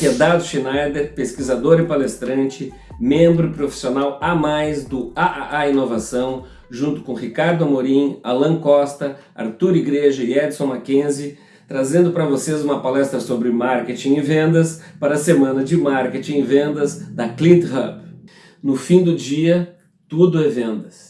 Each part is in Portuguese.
Aqui é Dado Schneider, pesquisador e palestrante, membro profissional a mais do AAA Inovação, junto com Ricardo Amorim, Alan Costa, Arthur Igreja e Edson Mackenzie, trazendo para vocês uma palestra sobre marketing e vendas para a semana de marketing e vendas da Clint Hub. No fim do dia, tudo é vendas.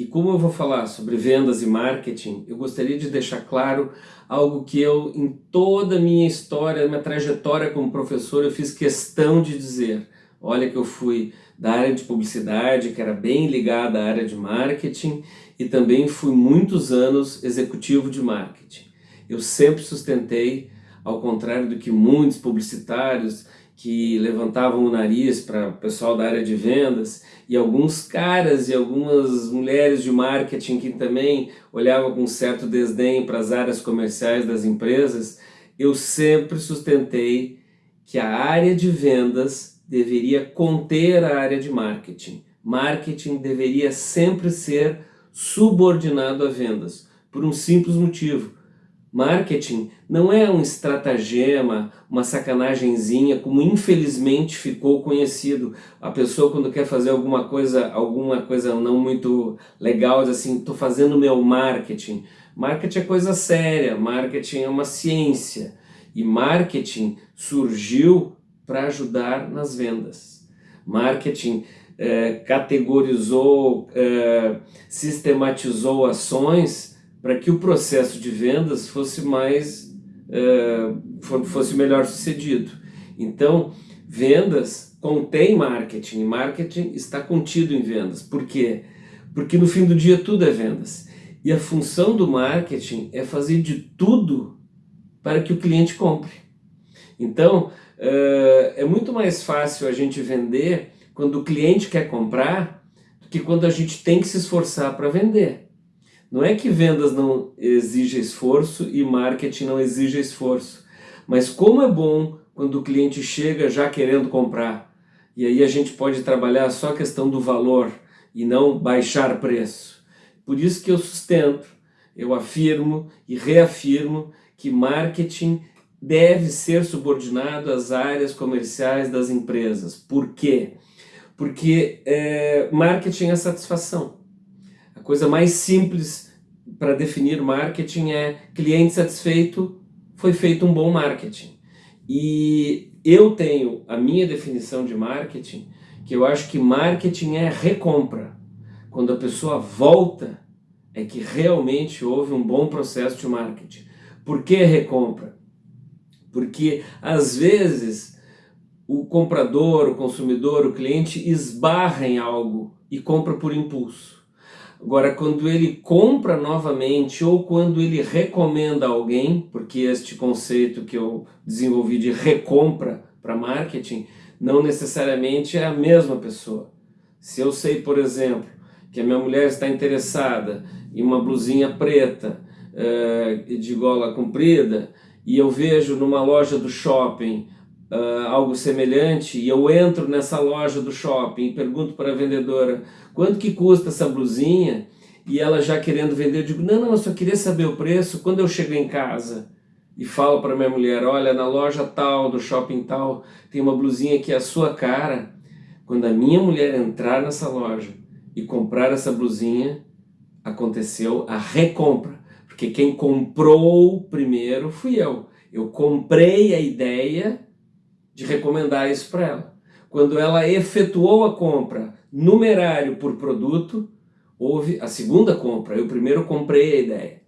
E como eu vou falar sobre vendas e marketing, eu gostaria de deixar claro algo que eu, em toda a minha história, minha trajetória como professor, eu fiz questão de dizer. Olha que eu fui da área de publicidade, que era bem ligada à área de marketing, e também fui muitos anos executivo de marketing. Eu sempre sustentei, ao contrário do que muitos publicitários que levantavam o nariz para o pessoal da área de vendas e alguns caras e algumas mulheres de marketing que também olhavam com certo desdém para as áreas comerciais das empresas, eu sempre sustentei que a área de vendas deveria conter a área de marketing. Marketing deveria sempre ser subordinado a vendas, por um simples motivo Marketing não é um estratagema, uma sacanagemzinha, como infelizmente ficou conhecido. A pessoa quando quer fazer alguma coisa, alguma coisa não muito legal, diz assim, estou fazendo meu marketing. Marketing é coisa séria, marketing é uma ciência. E marketing surgiu para ajudar nas vendas. Marketing é, categorizou, é, sistematizou ações para que o processo de vendas fosse mais uh, fosse melhor sucedido. Então, vendas contém marketing, marketing está contido em vendas. Por quê? Porque no fim do dia tudo é vendas. E a função do marketing é fazer de tudo para que o cliente compre. Então, uh, é muito mais fácil a gente vender quando o cliente quer comprar do que quando a gente tem que se esforçar para vender. Não é que vendas não exige esforço e marketing não exige esforço, mas como é bom quando o cliente chega já querendo comprar. E aí a gente pode trabalhar só a questão do valor e não baixar preço. Por isso que eu sustento, eu afirmo e reafirmo que marketing deve ser subordinado às áreas comerciais das empresas. Por quê? Porque é, marketing é satisfação. Coisa mais simples para definir marketing é cliente satisfeito, foi feito um bom marketing. E eu tenho a minha definição de marketing, que eu acho que marketing é recompra. Quando a pessoa volta, é que realmente houve um bom processo de marketing. Por que recompra? Porque às vezes o comprador, o consumidor, o cliente esbarra em algo e compra por impulso. Agora, quando ele compra novamente ou quando ele recomenda alguém, porque este conceito que eu desenvolvi de recompra para marketing, não necessariamente é a mesma pessoa. Se eu sei, por exemplo, que a minha mulher está interessada em uma blusinha preta uh, de gola comprida e eu vejo numa loja do shopping uh, algo semelhante e eu entro nessa loja do shopping e pergunto para a vendedora quanto que custa essa blusinha e ela já querendo vender, eu digo, não, não, eu só queria saber o preço quando eu chego em casa e falo para minha mulher, olha, na loja tal, do shopping tal, tem uma blusinha que é a sua cara. Quando a minha mulher entrar nessa loja e comprar essa blusinha, aconteceu a recompra. Porque quem comprou primeiro fui eu. Eu comprei a ideia de recomendar isso para ela. Quando ela efetuou a compra numerário por produto, houve a segunda compra. Eu primeiro comprei a ideia.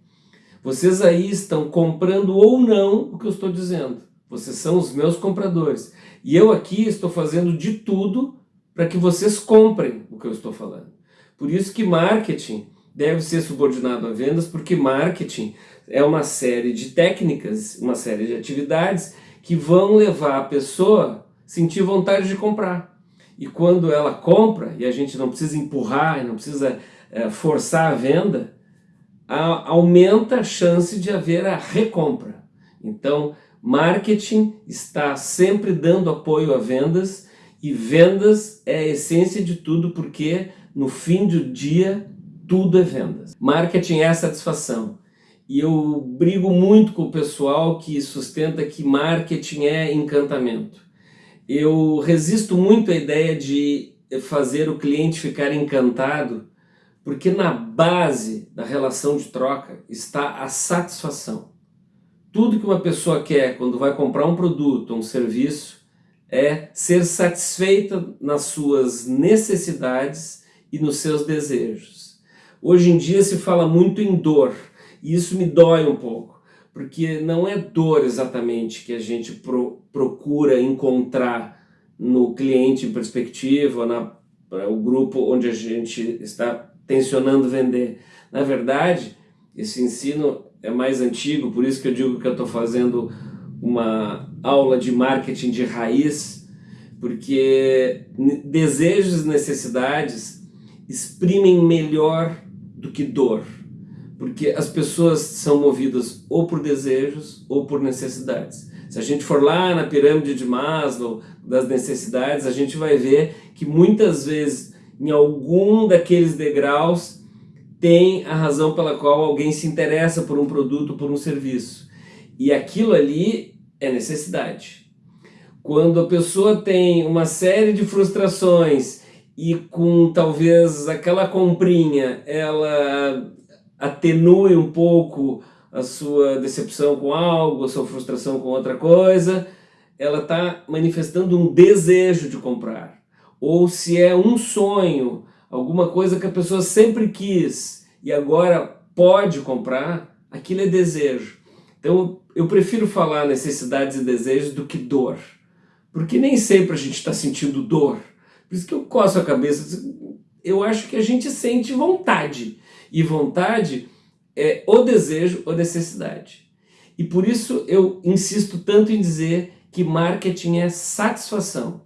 Vocês aí estão comprando ou não o que eu estou dizendo. Vocês são os meus compradores. E eu aqui estou fazendo de tudo para que vocês comprem o que eu estou falando. Por isso que marketing deve ser subordinado a vendas, porque marketing é uma série de técnicas, uma série de atividades que vão levar a pessoa a sentir vontade de comprar. E quando ela compra, e a gente não precisa empurrar, não precisa é, forçar a venda, a, aumenta a chance de haver a recompra. Então, marketing está sempre dando apoio a vendas e vendas é a essência de tudo porque no fim do dia tudo é vendas. Marketing é satisfação. E eu brigo muito com o pessoal que sustenta que marketing é encantamento. Eu resisto muito à ideia de fazer o cliente ficar encantado, porque na base da relação de troca está a satisfação. Tudo que uma pessoa quer quando vai comprar um produto ou um serviço é ser satisfeita nas suas necessidades e nos seus desejos. Hoje em dia se fala muito em dor, e isso me dói um pouco, porque não é dor exatamente que a gente pro, procura encontrar no cliente em perspectiva, na, o grupo onde a gente está tensionando vender. Na verdade, esse ensino é mais antigo, por isso que eu digo que eu estou fazendo uma aula de marketing de raiz, porque desejos e necessidades exprimem melhor do que dor porque as pessoas são movidas ou por desejos ou por necessidades. Se a gente for lá na pirâmide de Maslow das necessidades, a gente vai ver que muitas vezes em algum daqueles degraus tem a razão pela qual alguém se interessa por um produto, por um serviço. E aquilo ali é necessidade. Quando a pessoa tem uma série de frustrações e com talvez aquela comprinha ela atenue um pouco a sua decepção com algo, a sua frustração com outra coisa, ela está manifestando um desejo de comprar. Ou se é um sonho, alguma coisa que a pessoa sempre quis e agora pode comprar, aquilo é desejo. Então eu prefiro falar necessidades e desejos do que dor. Porque nem sempre a gente está sentindo dor. Por isso que eu coço a cabeça. Eu acho que a gente sente vontade e vontade é o desejo ou necessidade. E por isso eu insisto tanto em dizer que marketing é satisfação.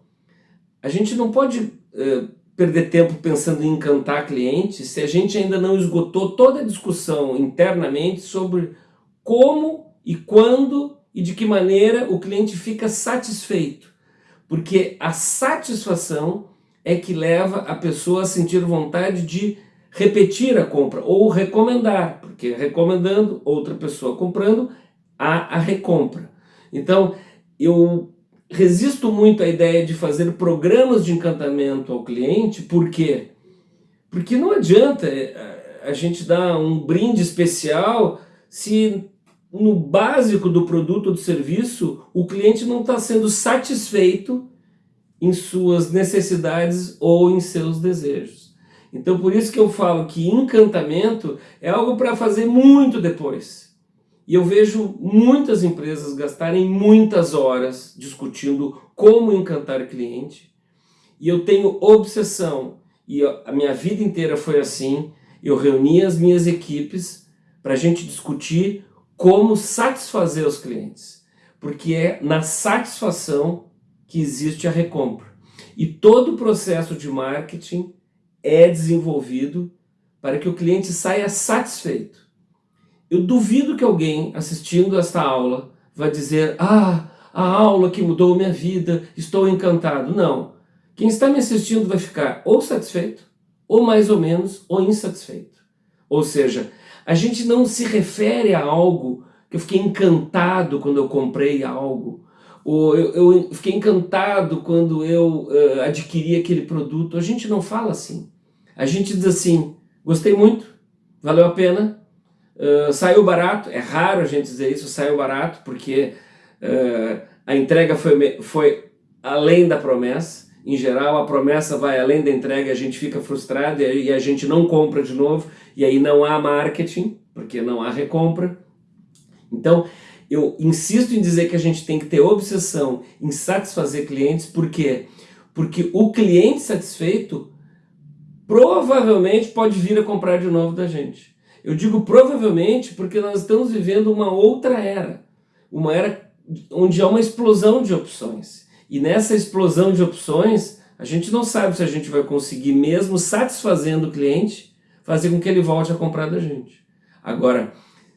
A gente não pode é, perder tempo pensando em encantar clientes se a gente ainda não esgotou toda a discussão internamente sobre como e quando e de que maneira o cliente fica satisfeito. Porque a satisfação é que leva a pessoa a sentir vontade de repetir a compra ou recomendar, porque recomendando, outra pessoa comprando, há a recompra. Então, eu resisto muito à ideia de fazer programas de encantamento ao cliente, por quê? Porque não adianta eh, a gente dar um brinde especial se no básico do produto ou do serviço o cliente não está sendo satisfeito em suas necessidades ou em seus desejos. Então por isso que eu falo que encantamento é algo para fazer muito depois. E eu vejo muitas empresas gastarem muitas horas discutindo como encantar cliente. E eu tenho obsessão, e a minha vida inteira foi assim, eu reuni as minhas equipes para a gente discutir como satisfazer os clientes. Porque é na satisfação que existe a recompra. E todo o processo de marketing é desenvolvido para que o cliente saia satisfeito. Eu duvido que alguém assistindo esta aula vai dizer ah, a aula que mudou minha vida, estou encantado. Não. Quem está me assistindo vai ficar ou satisfeito, ou mais ou menos, ou insatisfeito. Ou seja, a gente não se refere a algo que eu fiquei encantado quando eu comprei algo, ou eu, eu fiquei encantado quando eu uh, adquiri aquele produto. A gente não fala assim. A gente diz assim, gostei muito, valeu a pena, uh, saiu barato, é raro a gente dizer isso, saiu barato, porque uh, a entrega foi, foi além da promessa, em geral a promessa vai além da entrega, a gente fica frustrado e a gente não compra de novo, e aí não há marketing, porque não há recompra. Então, eu insisto em dizer que a gente tem que ter obsessão em satisfazer clientes, por quê? Porque o cliente satisfeito provavelmente pode vir a comprar de novo da gente. Eu digo provavelmente porque nós estamos vivendo uma outra era. Uma era onde há uma explosão de opções. E nessa explosão de opções, a gente não sabe se a gente vai conseguir, mesmo satisfazendo o cliente, fazer com que ele volte a comprar da gente. Agora,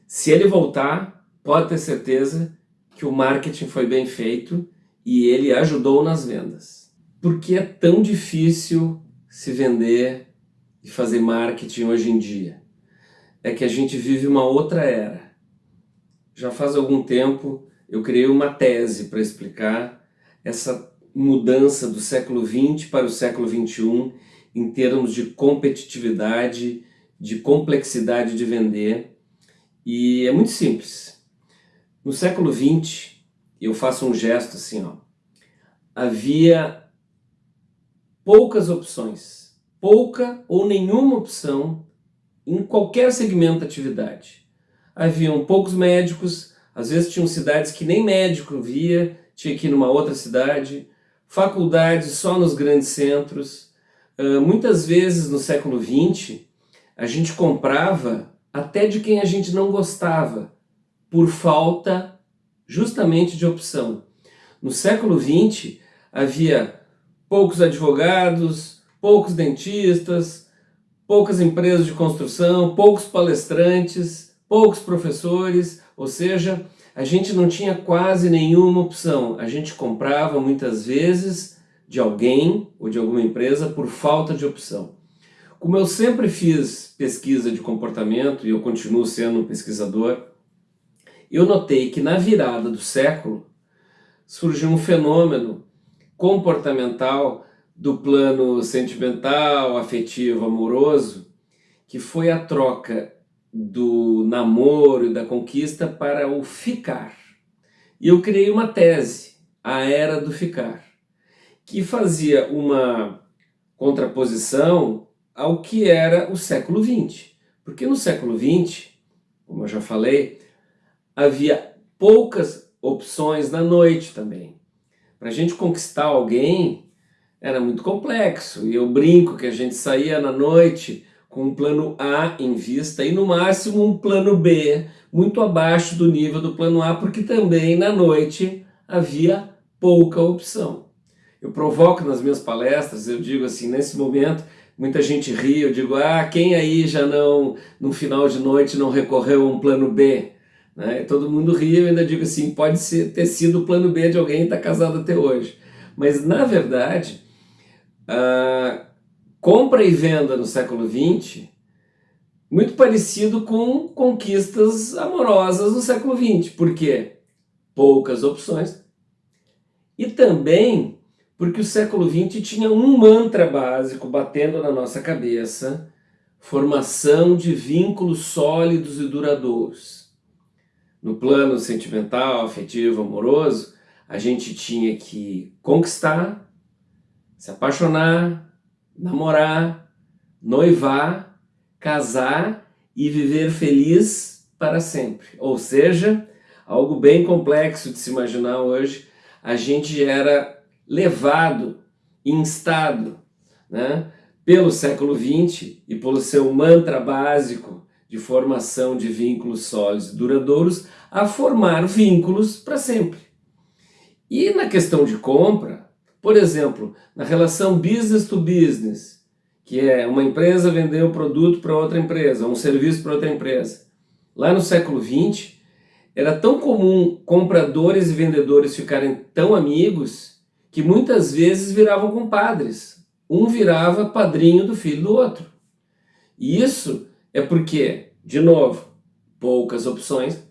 se ele voltar, pode ter certeza que o marketing foi bem feito e ele ajudou nas vendas. Por que é tão difícil se vender e fazer marketing hoje em dia. É que a gente vive uma outra era. já faz algum tempo, eu criei uma tese para explicar essa mudança do século XX para o século XXI em termos de competitividade, de complexidade de vender. E é muito simples. No século XX, eu faço um gesto assim, ó, havia poucas opções, pouca ou nenhuma opção em qualquer segmento de atividade. Haviam poucos médicos, às vezes tinham cidades que nem médico via, tinha que ir numa outra cidade, faculdades só nos grandes centros. Uh, muitas vezes no século XX, a gente comprava até de quem a gente não gostava, por falta justamente de opção. No século XX, havia poucos advogados, poucos dentistas, poucas empresas de construção, poucos palestrantes, poucos professores, ou seja, a gente não tinha quase nenhuma opção. A gente comprava muitas vezes de alguém ou de alguma empresa por falta de opção. Como eu sempre fiz pesquisa de comportamento e eu continuo sendo um pesquisador, eu notei que na virada do século surgiu um fenômeno comportamental do plano sentimental, afetivo, amoroso, que foi a troca do namoro e da conquista para o ficar. E eu criei uma tese, a Era do Ficar, que fazia uma contraposição ao que era o século XX. Porque no século XX, como eu já falei, havia poucas opções na noite também. Para a gente conquistar alguém era muito complexo. E eu brinco que a gente saía na noite com um plano A em vista e no máximo um plano B, muito abaixo do nível do plano A, porque também na noite havia pouca opção. Eu provoco nas minhas palestras, eu digo assim, nesse momento, muita gente ri, eu digo, ah, quem aí já não, no final de noite, não recorreu a um plano B? Né? Todo mundo ri, eu ainda digo assim, pode ser, ter sido o plano B de alguém que está casado até hoje. Mas, na verdade, a compra e venda no século XX, muito parecido com conquistas amorosas no século XX. Por quê? Poucas opções. E também porque o século XX tinha um mantra básico batendo na nossa cabeça, formação de vínculos sólidos e duradouros no plano sentimental, afetivo, amoroso, a gente tinha que conquistar, se apaixonar, namorar, noivar, casar e viver feliz para sempre. Ou seja, algo bem complexo de se imaginar hoje, a gente era levado, instado, né, pelo século XX e pelo seu mantra básico de formação de vínculos sólidos e duradouros a formar vínculos para sempre. E na questão de compra, por exemplo, na relação business to business, que é uma empresa vender um produto para outra empresa, um serviço para outra empresa. Lá no século XX, era tão comum compradores e vendedores ficarem tão amigos que muitas vezes viravam compadres. Um virava padrinho do filho do outro. E isso é porque, de novo, poucas opções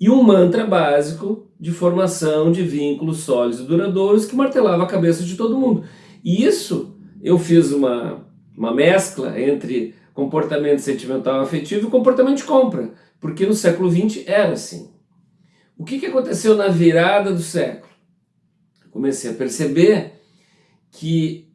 e um mantra básico de formação de vínculos sólidos e duradouros que martelava a cabeça de todo mundo. E isso eu fiz uma, uma mescla entre comportamento sentimental afetivo e comportamento de compra, porque no século XX era assim. O que, que aconteceu na virada do século? Comecei a perceber que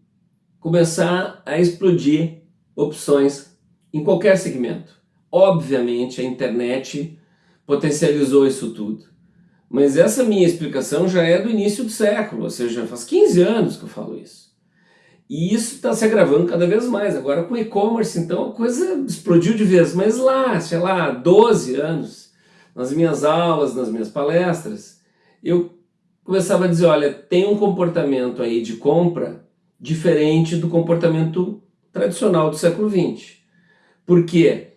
começar a explodir opções em qualquer segmento. Obviamente, a internet potencializou isso tudo. Mas essa minha explicação já é do início do século, ou seja, faz 15 anos que eu falo isso. E isso está se agravando cada vez mais. Agora com e-commerce, então, a coisa explodiu de vez. Mas lá, sei lá, 12 anos, nas minhas aulas, nas minhas palestras, eu começava a dizer, olha, tem um comportamento aí de compra diferente do comportamento tradicional do século XX. Por quê?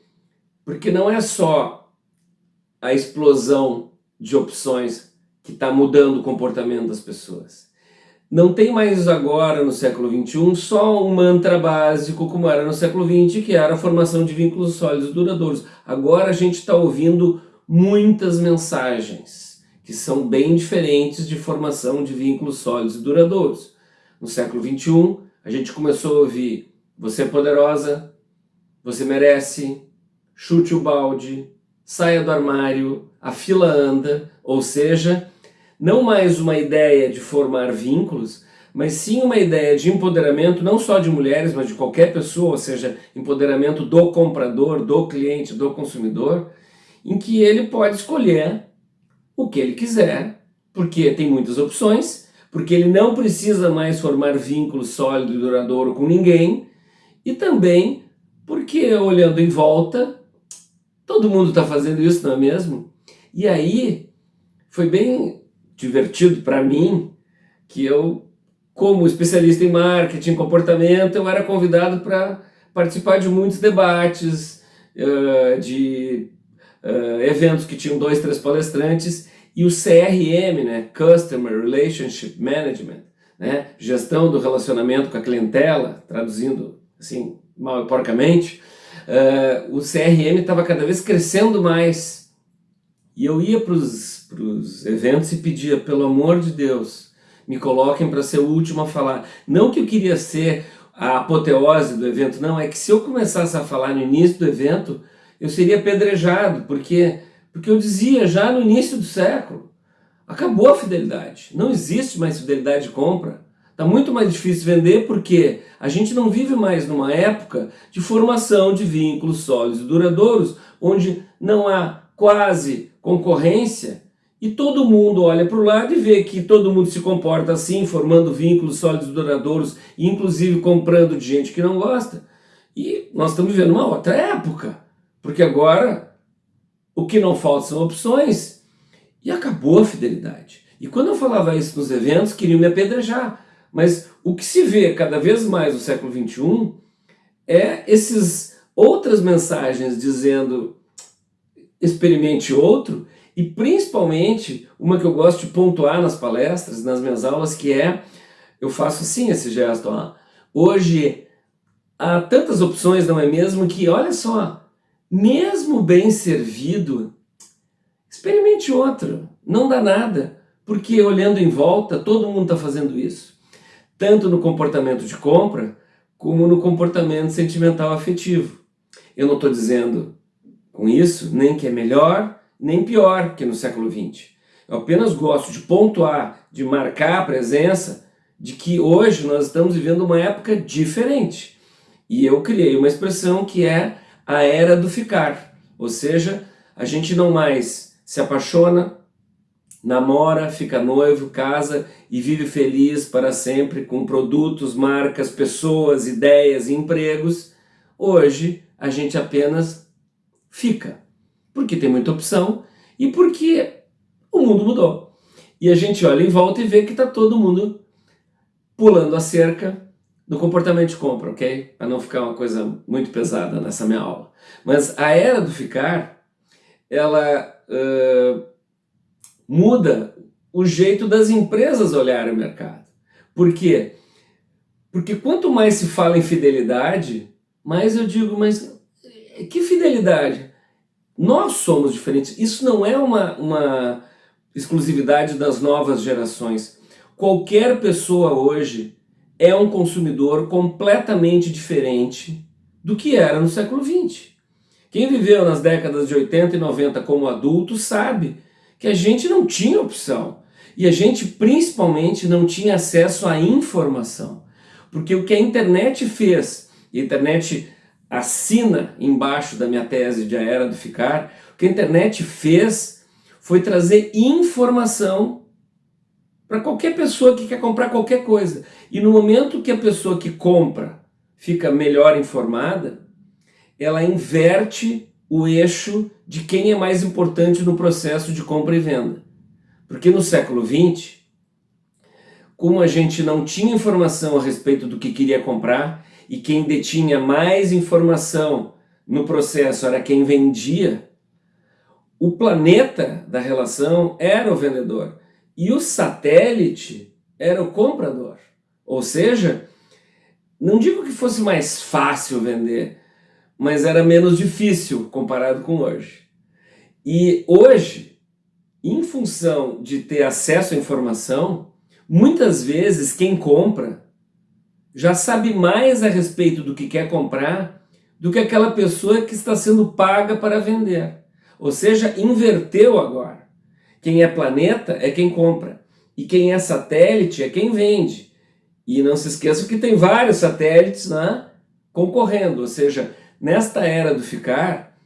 Porque não é só a explosão de opções que está mudando o comportamento das pessoas. Não tem mais agora, no século XXI, só um mantra básico como era no século XX, que era a formação de vínculos sólidos duradouros. Agora a gente está ouvindo muitas mensagens que são bem diferentes de formação de vínculos sólidos e duradouros. No século XXI, a gente começou a ouvir você é poderosa, você merece, chute o balde, saia do armário, a fila anda, ou seja, não mais uma ideia de formar vínculos, mas sim uma ideia de empoderamento não só de mulheres, mas de qualquer pessoa, ou seja, empoderamento do comprador, do cliente, do consumidor, em que ele pode escolher o que ele quiser, porque tem muitas opções, porque ele não precisa mais formar vínculo sólido e duradouro com ninguém, e também porque olhando em volta, todo mundo está fazendo isso, não é mesmo? E aí foi bem divertido para mim que eu, como especialista em marketing, comportamento, eu era convidado para participar de muitos debates, de eventos que tinham dois, três palestrantes, e o CRM, né, Customer Relationship Management, né, gestão do relacionamento com a clientela, traduzindo assim, mal e porcamente, uh, o CRM estava cada vez crescendo mais. E eu ia para os eventos e pedia, pelo amor de Deus, me coloquem para ser o último a falar. Não que eu queria ser a apoteose do evento, não, é que se eu começasse a falar no início do evento, eu seria apedrejado, porque, porque eu dizia já no início do século, acabou a fidelidade, não existe mais fidelidade de compra. Está muito mais difícil vender porque a gente não vive mais numa época de formação de vínculos sólidos e duradouros, onde não há quase concorrência e todo mundo olha para o lado e vê que todo mundo se comporta assim, formando vínculos sólidos e duradouros, inclusive comprando de gente que não gosta. E nós estamos vivendo uma outra época. Porque agora o que não falta são opções e acabou a fidelidade. E quando eu falava isso nos eventos, queriam me apedrejar. Mas o que se vê cada vez mais no século XXI é esses outras mensagens dizendo experimente outro e principalmente uma que eu gosto de pontuar nas palestras, nas minhas aulas, que é, eu faço assim esse gesto, ó, hoje há tantas opções, não é mesmo, que olha só, mesmo bem servido, experimente outro, não dá nada, porque olhando em volta, todo mundo está fazendo isso. Tanto no comportamento de compra, como no comportamento sentimental afetivo. Eu não estou dizendo com isso nem que é melhor, nem pior que no século XX. Eu apenas gosto de pontuar, de marcar a presença de que hoje nós estamos vivendo uma época diferente. E eu criei uma expressão que é a era do ficar, ou seja, a gente não mais se apaixona, namora, fica noivo, casa e vive feliz para sempre com produtos, marcas, pessoas, ideias e empregos. Hoje a gente apenas fica, porque tem muita opção e porque o mundo mudou. E a gente olha em volta e vê que está todo mundo pulando a cerca, do comportamento de compra, ok? Para não ficar uma coisa muito pesada nessa minha aula. Mas a era do ficar, ela uh, muda o jeito das empresas olharem o mercado. Por quê? Porque quanto mais se fala em fidelidade, mais eu digo, mas que fidelidade? Nós somos diferentes. Isso não é uma, uma exclusividade das novas gerações. Qualquer pessoa hoje é um consumidor completamente diferente do que era no século XX. Quem viveu nas décadas de 80 e 90 como adulto sabe que a gente não tinha opção. E a gente principalmente não tinha acesso à informação. Porque o que a internet fez, e a internet assina embaixo da minha tese de A Era do Ficar, o que a internet fez foi trazer informação para qualquer pessoa que quer comprar qualquer coisa. E no momento que a pessoa que compra fica melhor informada, ela inverte o eixo de quem é mais importante no processo de compra e venda. Porque no século XX, como a gente não tinha informação a respeito do que queria comprar, e quem detinha mais informação no processo era quem vendia, o planeta da relação era o vendedor. E o satélite era o comprador. Ou seja, não digo que fosse mais fácil vender, mas era menos difícil comparado com hoje. E hoje, em função de ter acesso à informação, muitas vezes quem compra já sabe mais a respeito do que quer comprar do que aquela pessoa que está sendo paga para vender. Ou seja, inverteu agora. Quem é planeta é quem compra. E quem é satélite é quem vende. E não se esqueça que tem vários satélites né, concorrendo. Ou seja, nesta era do ficar,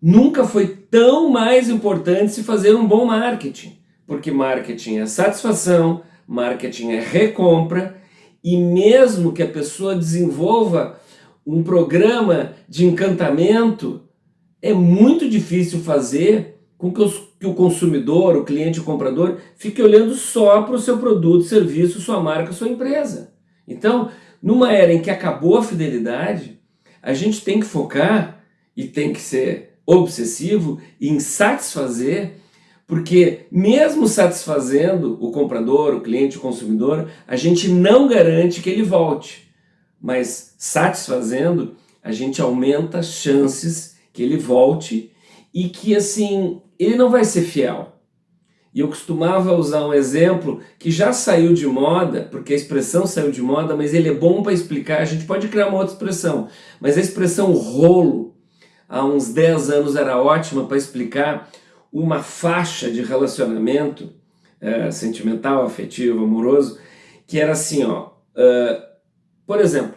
nunca foi tão mais importante se fazer um bom marketing. Porque marketing é satisfação, marketing é recompra, e mesmo que a pessoa desenvolva um programa de encantamento, é muito difícil fazer com que, os, que o consumidor, o cliente, o comprador, fique olhando só para o seu produto, serviço, sua marca, sua empresa. Então, numa era em que acabou a fidelidade, a gente tem que focar e tem que ser obsessivo em satisfazer porque mesmo satisfazendo o comprador, o cliente, o consumidor, a gente não garante que ele volte. Mas satisfazendo, a gente aumenta as chances que ele volte e que assim, ele não vai ser fiel. E eu costumava usar um exemplo que já saiu de moda, porque a expressão saiu de moda, mas ele é bom para explicar, a gente pode criar uma outra expressão, mas a expressão rolo, há uns 10 anos era ótima para explicar uma faixa de relacionamento é, sentimental, afetivo, amoroso, que era assim, ó, uh, por exemplo,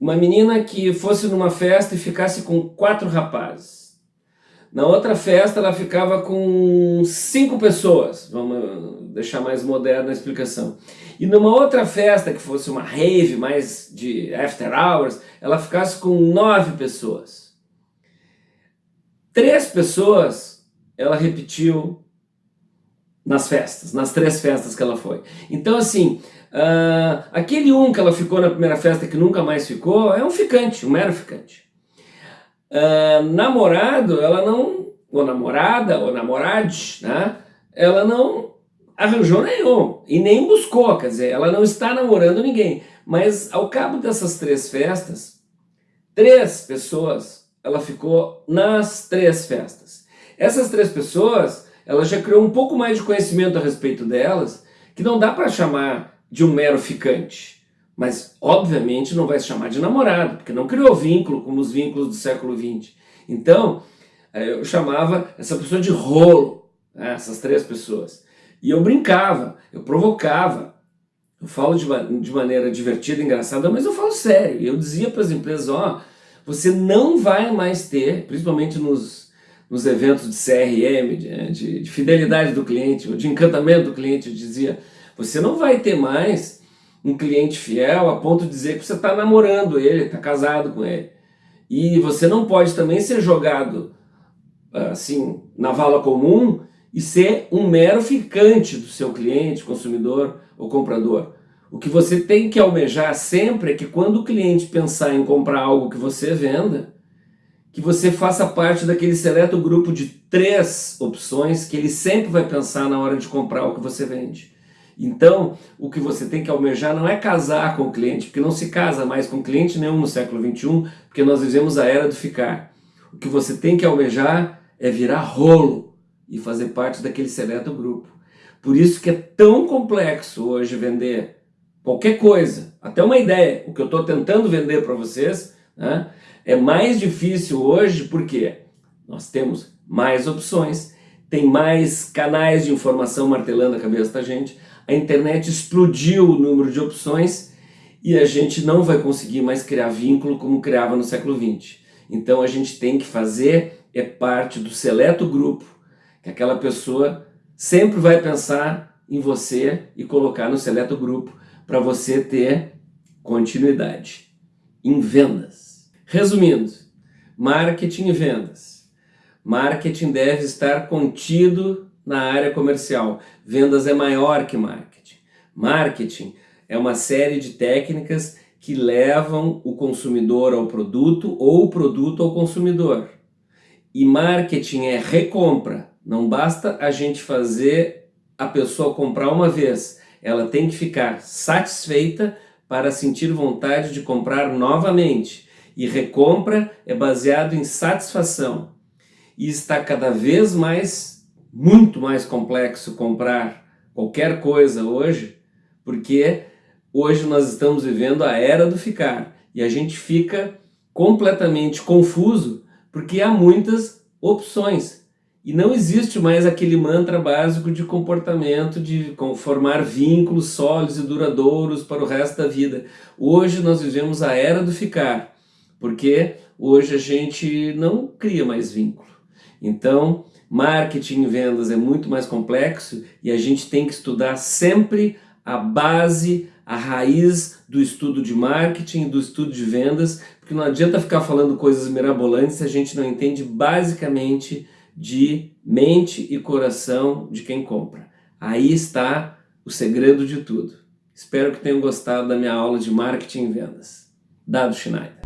uma menina que fosse numa festa e ficasse com quatro rapazes. Na outra festa ela ficava com cinco pessoas, vamos deixar mais moderna a explicação. E numa outra festa, que fosse uma rave mais de after hours, ela ficasse com nove pessoas. Três pessoas ela repetiu nas festas, nas três festas que ela foi. Então assim, uh, aquele um que ela ficou na primeira festa que nunca mais ficou, é um ficante, um mero ficante. Uh, namorado, ela não, ou namorada, ou namorade, né? ela não arranjou nenhum, e nem buscou, quer dizer, ela não está namorando ninguém. Mas ao cabo dessas três festas, três pessoas, ela ficou nas três festas. Essas três pessoas, ela já criou um pouco mais de conhecimento a respeito delas, que não dá para chamar de um mero ficante. Mas, obviamente, não vai se chamar de namorado, porque não criou vínculo como os vínculos do século XX. Então, eh, eu chamava essa pessoa de rolo, né, essas três pessoas. E eu brincava, eu provocava. Eu falo de, de maneira divertida, engraçada, mas eu falo sério. Eu dizia para as empresas, ó, oh, você não vai mais ter, principalmente nos nos eventos de CRM, de, de, de, fidelidade do cliente, ou de encantamento do cliente, eu dizia, você não vai ter mais um cliente fiel a ponto de dizer que você está namorando ele, está casado com ele. E você não pode também ser jogado assim na vala comum e ser um mero ficante do seu cliente, consumidor ou comprador. O que você tem que almejar sempre é que quando o cliente pensar em comprar algo que você venda, que você faça parte daquele seleto grupo de três opções que ele sempre vai pensar na hora de comprar o que você vende. Então, o que você tem que almejar não é casar com o cliente, porque não se casa mais com cliente nenhum no século XXI, porque nós vivemos a era do ficar. O que você tem que almejar é virar rolo e fazer parte daquele seleto grupo. Por isso que é tão complexo hoje vender qualquer coisa, até uma ideia, o que eu estou tentando vender para vocês, né? É mais difícil hoje porque nós temos mais opções, tem mais canais de informação martelando a cabeça da gente, a internet explodiu o número de opções e a gente não vai conseguir mais criar vínculo como criava no século XX. Então a gente tem que fazer é parte do seleto grupo, que aquela pessoa sempre vai pensar em você e colocar no seleto grupo para você ter continuidade em vendas. Resumindo, marketing e vendas. Marketing deve estar contido na área comercial. Vendas é maior que marketing. Marketing é uma série de técnicas que levam o consumidor ao produto ou o produto ao consumidor. E marketing é recompra. Não basta a gente fazer a pessoa comprar uma vez. Ela tem que ficar satisfeita para sentir vontade de comprar novamente. E recompra é baseado em satisfação. e está cada vez mais, muito mais complexo comprar qualquer coisa hoje, porque hoje nós estamos vivendo a era do ficar e a gente fica completamente confuso porque há muitas opções e não existe mais aquele mantra básico de comportamento, de formar vínculos sólidos e duradouros para o resto da vida. Hoje nós vivemos a era do ficar, porque hoje a gente não cria mais vínculo. Então, marketing e vendas é muito mais complexo e a gente tem que estudar sempre a base, a raiz do estudo de marketing, do estudo de vendas, porque não adianta ficar falando coisas mirabolantes se a gente não entende basicamente de mente e coração de quem compra. Aí está o segredo de tudo. Espero que tenham gostado da minha aula de marketing e vendas. Dado Schneider.